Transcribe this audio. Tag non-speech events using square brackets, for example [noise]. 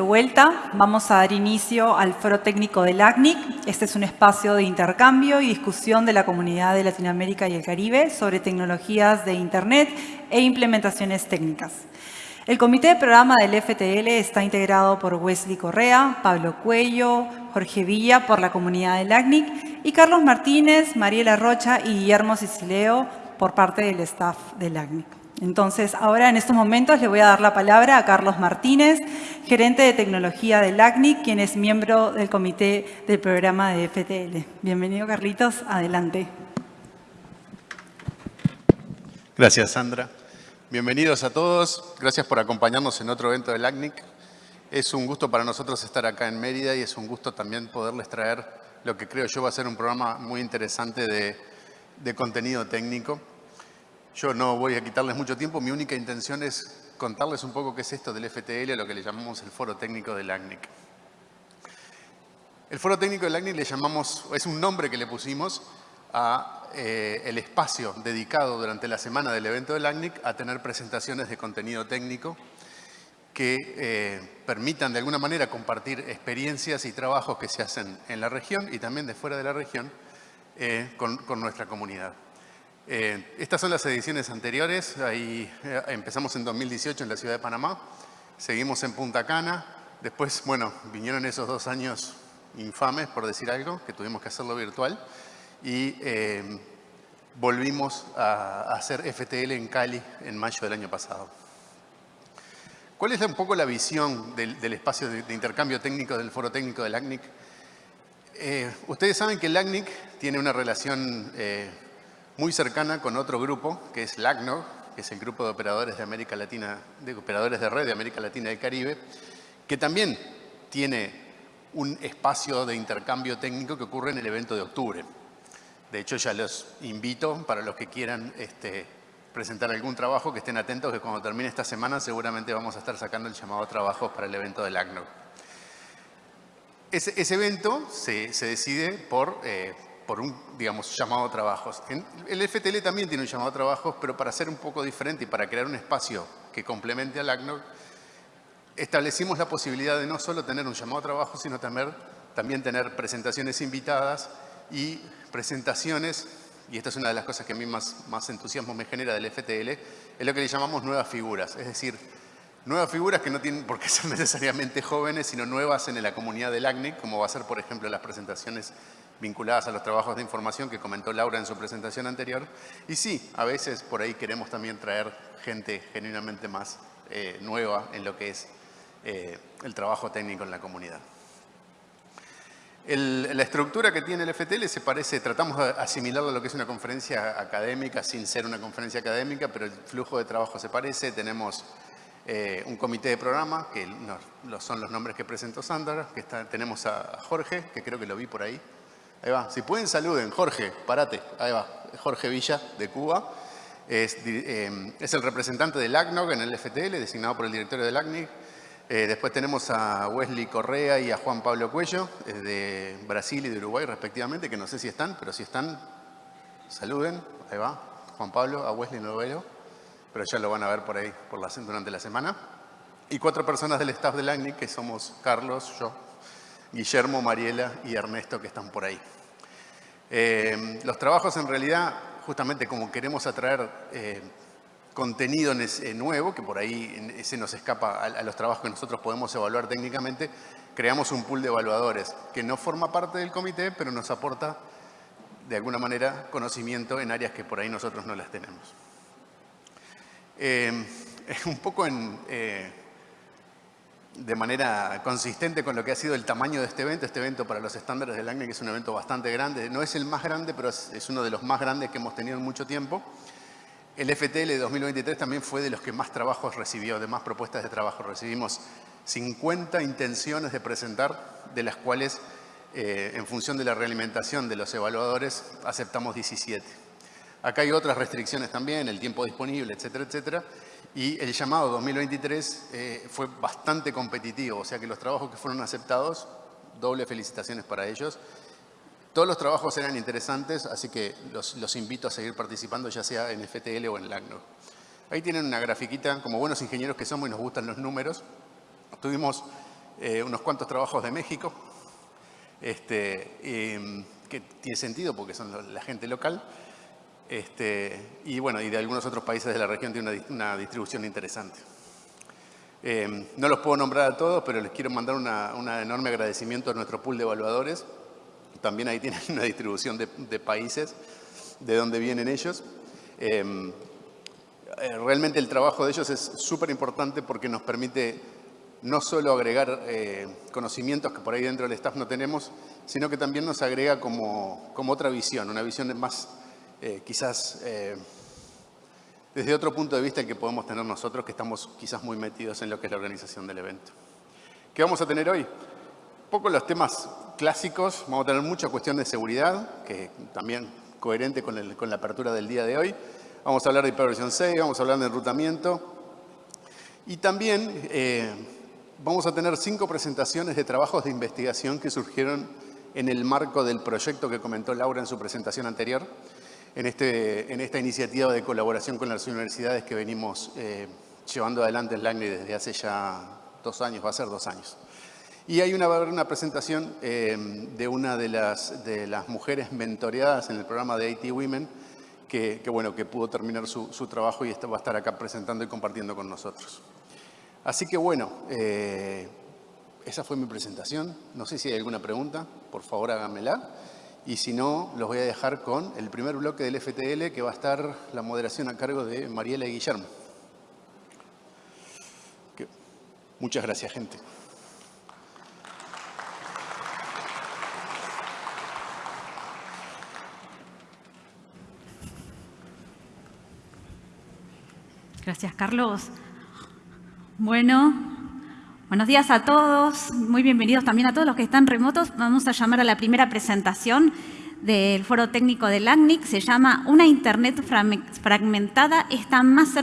vuelta. Vamos a dar inicio al Foro Técnico del ACNIC. Este es un espacio de intercambio y discusión de la comunidad de Latinoamérica y el Caribe sobre tecnologías de Internet e implementaciones técnicas. El comité de programa del FTL está integrado por Wesley Correa, Pablo Cuello, Jorge Villa por la comunidad del ACNIC y Carlos Martínez, Mariela Rocha y Guillermo Sicileo por parte del staff del ACNIC. Entonces, ahora en estos momentos le voy a dar la palabra a Carlos Martínez, gerente de tecnología del ACNIC, quien es miembro del comité del programa de FTL. Bienvenido, Carlitos. Adelante. Gracias, Sandra. Bienvenidos a todos. Gracias por acompañarnos en otro evento del ACNIC. Es un gusto para nosotros estar acá en Mérida y es un gusto también poderles traer lo que creo yo va a ser un programa muy interesante de contenido técnico. Yo no voy a quitarles mucho tiempo, mi única intención es contarles un poco qué es esto del FTL, lo que le llamamos el Foro Técnico del ACNIC. El Foro Técnico del ACNIC le llamamos, es un nombre que le pusimos a eh, el espacio dedicado durante la semana del evento del ACNIC a tener presentaciones de contenido técnico que eh, permitan de alguna manera compartir experiencias y trabajos que se hacen en la región y también de fuera de la región eh, con nuestra comunidad. Eh, estas son las ediciones anteriores, ahí eh, empezamos en 2018 en la ciudad de Panamá, seguimos en Punta Cana, después, bueno, vinieron esos dos años infames, por decir algo, que tuvimos que hacerlo virtual, y eh, volvimos a, hacer FTL en Cali en mayo del año pasado. ¿Cuál es un poco la visión del, espacio de, intercambio técnico del Foro Técnico del ACNIC? ustedes saben que el ACNIC tiene una relación muy cercana con otro grupo, que es LACNOG, que es el Grupo de Operadores de América Latina, de Operadores de Red de América Latina y el Caribe, que también tiene un espacio de intercambio técnico que ocurre en el evento de octubre. De hecho, ya los invito para los que quieran este, presentar algún trabajo, que estén atentos que cuando termine esta semana seguramente vamos a estar sacando el llamado a trabajos para el evento del ACNOG. Ese, evento se, decide por eh, por un, digamos, llamado a trabajos. el FTL también tiene un llamado a trabajos, pero para ser un poco diferente y para crear un espacio que complemente al ACNOG, establecimos la posibilidad de no solo tener un llamado a trabajos, sino también, también tener presentaciones invitadas y presentaciones, y esta es una de las cosas que a mí más, más entusiasmo me genera del FTL, es lo que le llamamos nuevas figuras, es decir, nuevas figuras que no tienen por qué [laughs] ser necesariamente jóvenes, sino nuevas en la comunidad del ACNIC, como va a ser, por ejemplo, las presentaciones vinculadas a los trabajos de información que comentó Laura en su presentación anterior. Y sí, a veces por ahí queremos también traer gente genuinamente más eh, nueva en lo que es eh, el trabajo técnico en la comunidad. la estructura que tiene el FTL se parece, tratamos de asimilarlo a lo que es una conferencia académica sin ser una conferencia académica, pero el flujo de trabajo se parece. Tenemos eh, un comité de programa, que son los nombres que presentó Sandra, tenemos a Jorge, que creo que lo vi por ahí, Ahí va. Si pueden, saluden. Jorge, parate. Ahí va. Jorge Villa, de Cuba. Es, eh, el representante del ACNOG en el FTL, designado por el directorio del ACNIC. Eh, después tenemos a Wesley Correa y a Juan Pablo Cuello, de Brasil y de Uruguay respectivamente, que no sé si están, pero si están, saluden. Ahí va. Juan Pablo, a Wesley no pero ya lo van a ver por ahí durante la semana. Y cuatro personas del staff del ACNIC, que somos Carlos, yo, Guillermo, Mariela y Ernesto que están por ahí. Eh, los trabajos en realidad, justamente como queremos atraer eh, contenido eh, nuevo, que por ahí se nos escapa a, los trabajos que nosotros podemos evaluar técnicamente, creamos un pool de evaluadores que no forma parte del comité, pero nos aporta de alguna manera conocimiento en áreas que por ahí nosotros no las tenemos. [laughs] un poco en de manera consistente con lo que ha sido el tamaño de este evento. Este evento para los estándares del ACNE, que es un evento bastante grande, no es el más grande, pero es uno de los más grandes que hemos tenido en mucho tiempo. El FTL de 2023 también fue de los que más trabajos recibió, de más propuestas de trabajo. Recibimos 50 intenciones de presentar, de las cuales, eh, en función de la realimentación de los evaluadores, aceptamos 17. Acá hay otras restricciones también, el tiempo disponible, etcétera, etcétera. Y el llamado 2023 eh, fue bastante competitivo, o sea que los trabajos que fueron aceptados, doble felicitaciones para ellos. Todos los trabajos eran interesantes, así que los, invito a seguir participando, ya sea en FTL o en LACNO. Ahí tienen una grafiquita, como buenos ingenieros que somos y nos gustan los números. Tuvimos eh, unos cuantos trabajos de México, este, que tiene sentido porque son la gente local, este, y bueno, y de algunos otros países de la región tiene una, distribución interesante. Eh, no los puedo nombrar a todos, pero les quiero mandar un enorme agradecimiento a nuestro pool de evaluadores. También ahí tienen una distribución de, países, de donde vienen ellos. Eh, eh, realmente el trabajo de ellos es súper importante porque nos permite no solo agregar conocimientos que por ahí dentro del staff no tenemos, sino que también nos agrega como, como otra visión, una visión más eh, quizás eh, desde otro punto de vista que podemos tener nosotros que estamos quizás muy metidos en lo que es la organización del evento. ¿Qué vamos a tener hoy? Un poco los temas clásicos, vamos a tener mucha cuestión de seguridad, que también coherente con, la apertura del día de hoy. Vamos a hablar de hiperversión 6, vamos a hablar de enrutamiento. Y también eh, vamos a tener cinco presentaciones de trabajos de investigación que surgieron en el marco del proyecto que comentó Laura en su presentación anterior en, este, en esta iniciativa de colaboración con las universidades que venimos eh, llevando adelante en LACNI desde hace ya dos años, va a ser dos años. Y hay una, una presentación eh, de una de las, de las mujeres mentoreadas en el programa de IT Women que, bueno, que pudo terminar su, trabajo y va a estar acá presentando y compartiendo con nosotros. Así que bueno, eh, esa fue mi presentación. No sé si hay alguna pregunta, por favor háganmela. Y si no, los voy a dejar con el primer bloque del FTL, que va a estar la moderación a cargo de Mariela y Guillermo. Muchas gracias, gente. Gracias, Carlos. Bueno, Buenos días a todos, muy bienvenidos también a todos los que están remotos. Vamos a llamar a la primera presentación del Foro Técnico del ACNIC. Se llama Una Internet fragmentada está más cerca